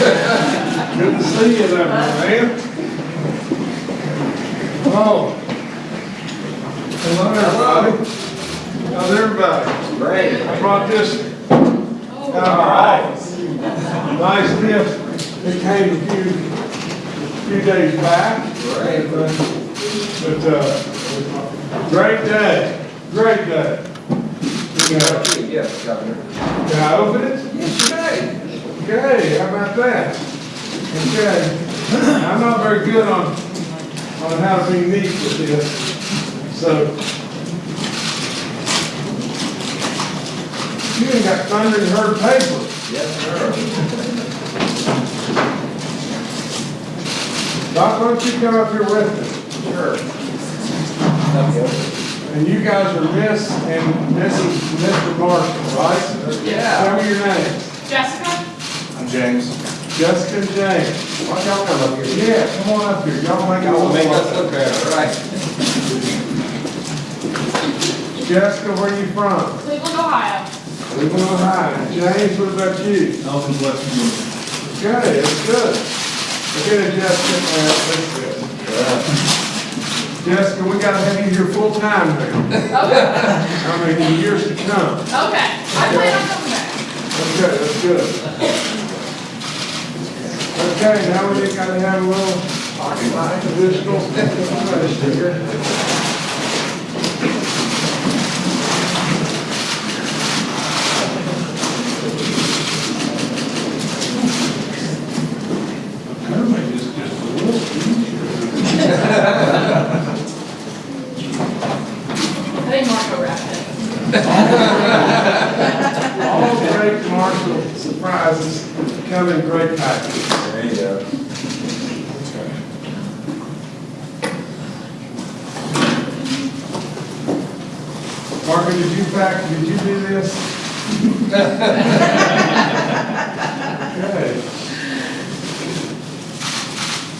Good to see you there, man. Oh. Hello, everybody. How's everybody? Great. I brought this out of our office. Nice gift. It came a few, few days back. Great. But, uh, great day, great day. You know, Yes, Governor. Can I open it? Yes, you may. Okay, how about that? Okay, I'm not very good on, on how to be neat with this, so. You ain't got Thundering Herd paper. Yes, sir. Doc, why don't you come up here with me? Sure. And you guys are Miss and Mrs. Mr. Marshall, right? Yeah. Tell me your names. Jessica? I'm James. Jessica James. Why don't y'all come up here? Yeah, come on up here. Y'all make Y'all make us look look better, right? Jessica, where are you from? Cleveland, Ohio. Cleveland, Ohio. James, what about you? Elton, West Virginia. Okay, that's good. Okay, then, Jessica, uh, that's good. Jessica, we gotta have you here full time now. Okay, I mean, in years to come. okay. I plan on coming back. Okay, that's good. Okay, now we just gotta have a little uh, additional information here. Everybody just, just a little easier. I think Marco wrapped it. All great surprises come in great packages. There you go. Marco, did you pack, did you do this? Okay.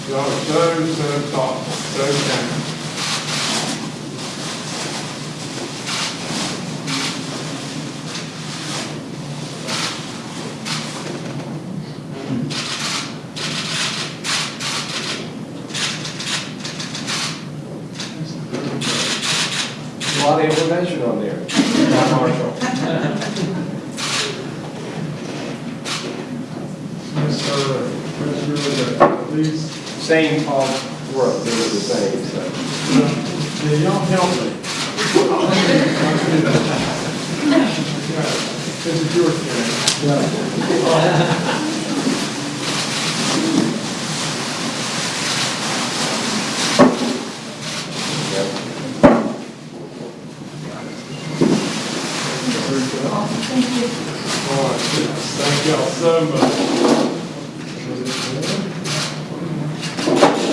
Y'all are so, so thoughtful, so kind. A lot on there. Not Marshall. Yes, sir. That's really good. Please, Same all work, they were the same, so. yeah, y'all help me. This is your turn. All right, thank y'all so much.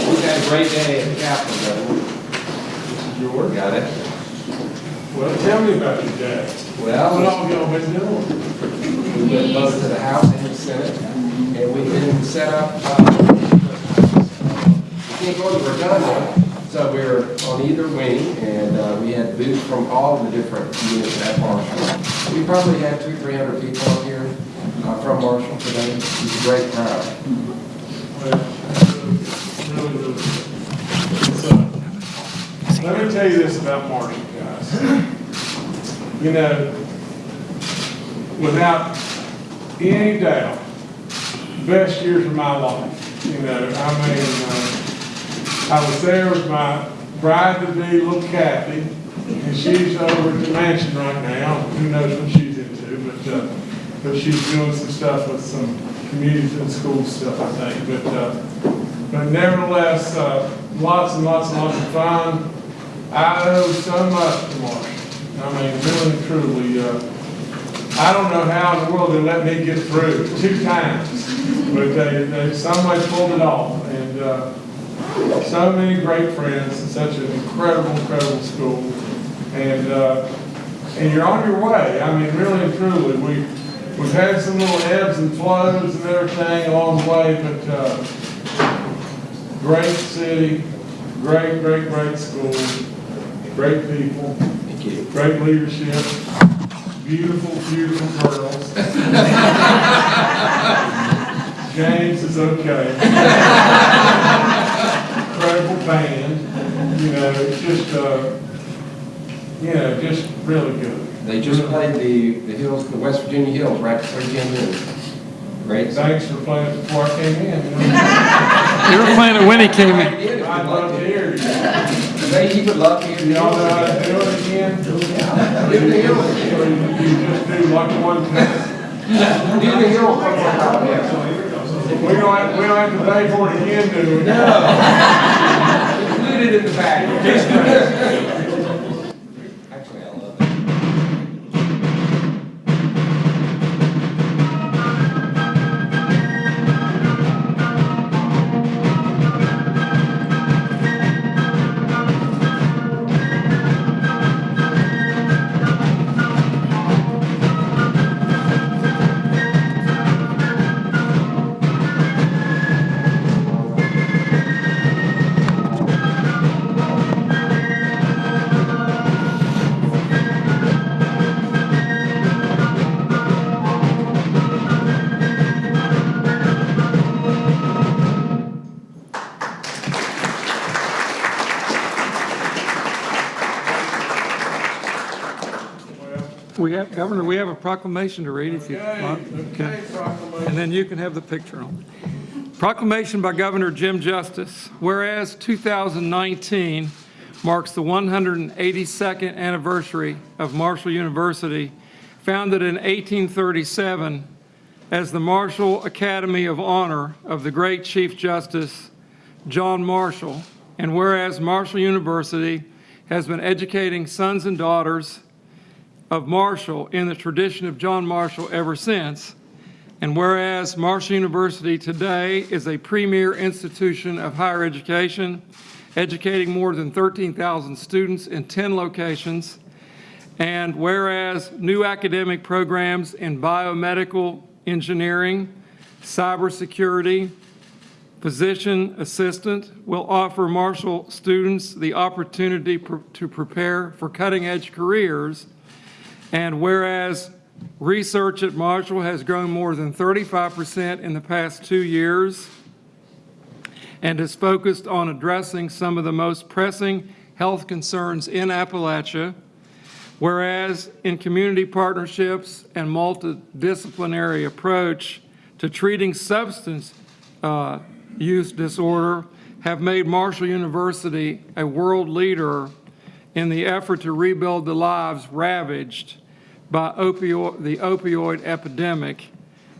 We had a great day at the Capitol. This is yours. Got it? Well, tell me about your day. Well, What all y'all been doing? we went both to the House and the Senate, and we've been set up, uh, we can't go to Virginia, so we were on either wing, and, uh, we had booths from all the different units at Marshall. We probably had two, three hundred people up here, uh, from Marshall today. It was a great crowd. So, Let me tell you this about Marshall, guys. You know, without any doubt, best years of my life. You know, I mean, uh, I was there with my bride-to-be, little Kathy, and she's over at the mansion right now. Who knows what she's into, but, uh, but she's doing some stuff with some community and school stuff, I think. But, uh, but nevertheless, uh, lots and lots and lots of fun. I owe so much to Marshall. I mean, really truly, uh, I don't know how in the world they let me get through two times, but they, they somebody pulled it off. And, uh, so many great friends, and such an incredible, incredible school. And, uh, and you're on your way. I mean, really and truly, we, we've had some little ebbs and flows and everything along the way, but, uh, great city, great, great, great school, great people, great leadership, beautiful, beautiful girls. James is okay. Incredible band, you know, it's just, uh, you know, just really good. They just played the, the hills, the West Virginia Hills right before you came in. Great. Thanks for playing before I came in. you were playing it when he came in. I'd love to hear you. Maybe he would love to hear Y'all know how to hills. do it again? Do the hills. You just do like one time. Do the hills one more time, yeah. We don't have, we don't have to pay for it again, do we? Included in the package. We have, Governor, we have a proclamation to read if you Okay, want. okay, proclamation. And then you can have the picture on. Proclamation by Governor Jim Justice. Whereas 2019 marks the 182nd anniversary of Marshall University, founded in 1837 as the Marshall Academy of Honor of the great Chief Justice John Marshall. And whereas Marshall University has been educating sons and daughters of Marshall in the tradition of John Marshall ever since. And whereas Marshall University today is a premier institution of higher education, educating more than 13,000 students in 10 locations, and whereas new academic programs in biomedical engineering, cybersecurity, physician assistant will offer Marshall students the opportunity pr- to prepare for cutting-edge careers and whereas research at Marshall has grown more than 35% in the past two years and is focused on addressing some of the most pressing health concerns in Appalachia, whereas in community partnerships and multidisciplinary approach to treating substance uh, use disorder have made Marshall University a world leader in the effort to rebuild the lives ravaged by opioid, the opioid epidemic.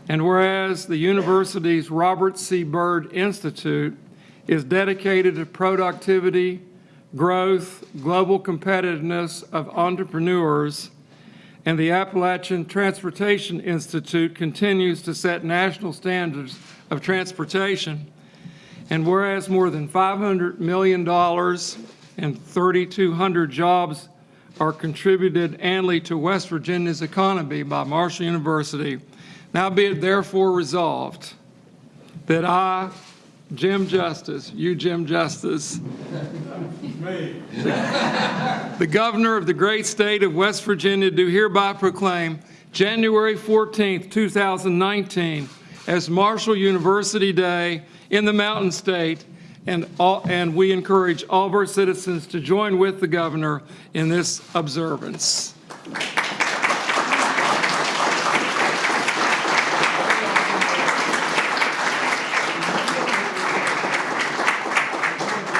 And whereas the university's Robert C. Byrd Institute is dedicated to productivity, growth, global competitiveness of entrepreneurs, and the Appalachian Transportation Institute continues to set national standards of transportation. And whereas more than $500 million and 3,200 jobs are contributed annually to West Virginia's economy by Marshall University, now be it therefore resolved that I, Jim Justice, you Jim Justice, Me. the governor of the great state of West Virginia do hereby proclaim January 14th, 2019 as Marshall University Day in the Mountain State, and all, and we encourage all of our citizens to join with the governor in this observance.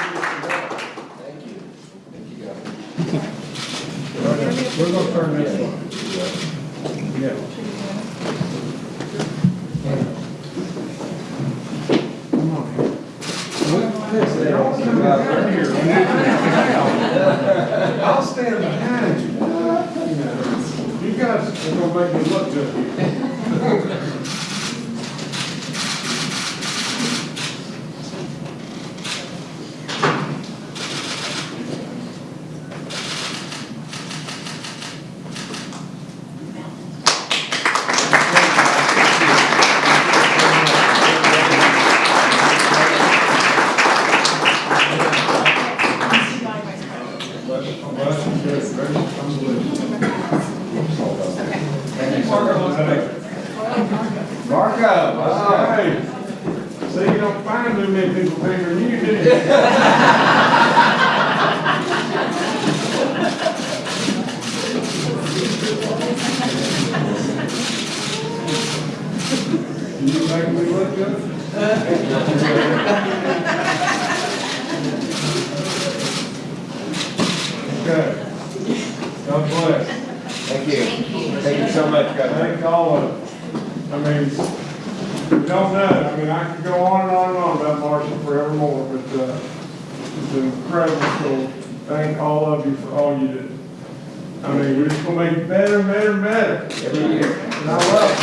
Thank you. Thank you, Governor. We're gonna turn this one. Yeah. Come on. I'll stand behind you. You know, Are gonna make me look good here. Marco, wow. Hey, See, you don't find too many people bigger than you, do you? You make me look good? Okay. God bless. Thank you. Thank you so much, Governor. Thank all of you. I mean, we don't know, I mean, I could go on and on and on about Marshall forevermore, but, uh, it's incredible, so thank all of you for all you do. I mean, we're just gonna make it better and better and better. Every year. And I love it.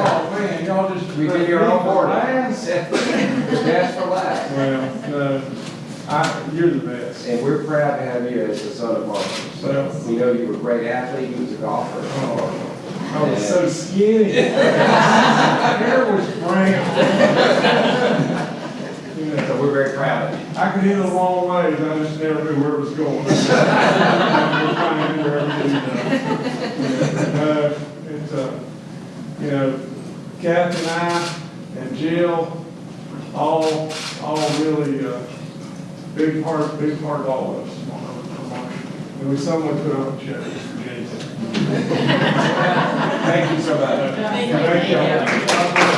Oh, man, y'all just. We did your own board. Best for last. Well, no, I, you're the best. And we're proud to have you as the son of Marshall. So we know you were a great athlete, you was a golfer. Oh. I was so skinny. Hair was brown. So we're very proud of you. I could hit a long ways, I just never knew where it was going. I'm trying to do everything, uh, It's, uh, you know, Kathy and I and Jill, all, all really, uh, big part, big part of all of us. on our- And we somewhat put on a Jason. Thank you so much. Thank you. Thank you.